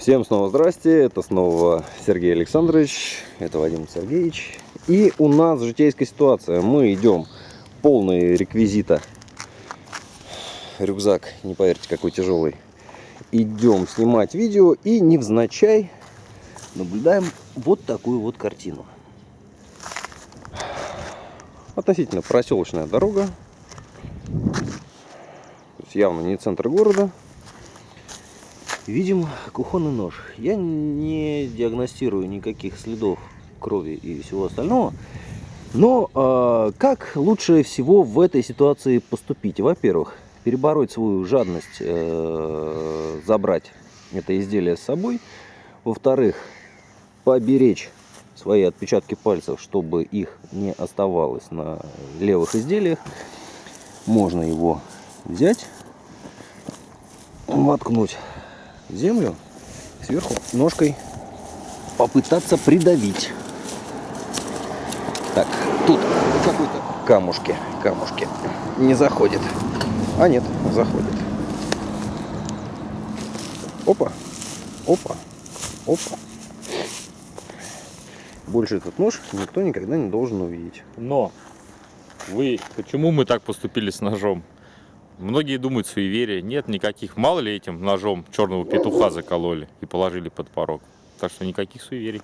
Всем снова здрасте, это снова Сергей Александрович, это Вадим Сергеевич. И у нас житейская ситуация, мы идем полные реквизита. Рюкзак, не поверьте, какой тяжелый. Идем снимать видео и невзначай наблюдаем вот такую вот картину. Относительно проселочная дорога. Явно не центр города. Видим кухонный нож. Я не диагностирую никаких следов крови и всего остального. Но э, как лучше всего в этой ситуации поступить? Во-первых, перебороть свою жадность, э, забрать это изделие с собой. Во-вторых, поберечь свои отпечатки пальцев, чтобы их не оставалось на левых изделиях. Можно его взять, воткнуть землю, сверху ножкой попытаться придавить. Так, тут какой-то камушки, камушки не заходит. А нет, заходит. Опа, опа, опа. Больше этот нож никто никогда не должен увидеть. Но вы, почему мы так поступили с ножом? Многие думают суеверие. Нет никаких. Мало ли этим ножом черного петуха закололи и положили под порог. Так что никаких суеверий.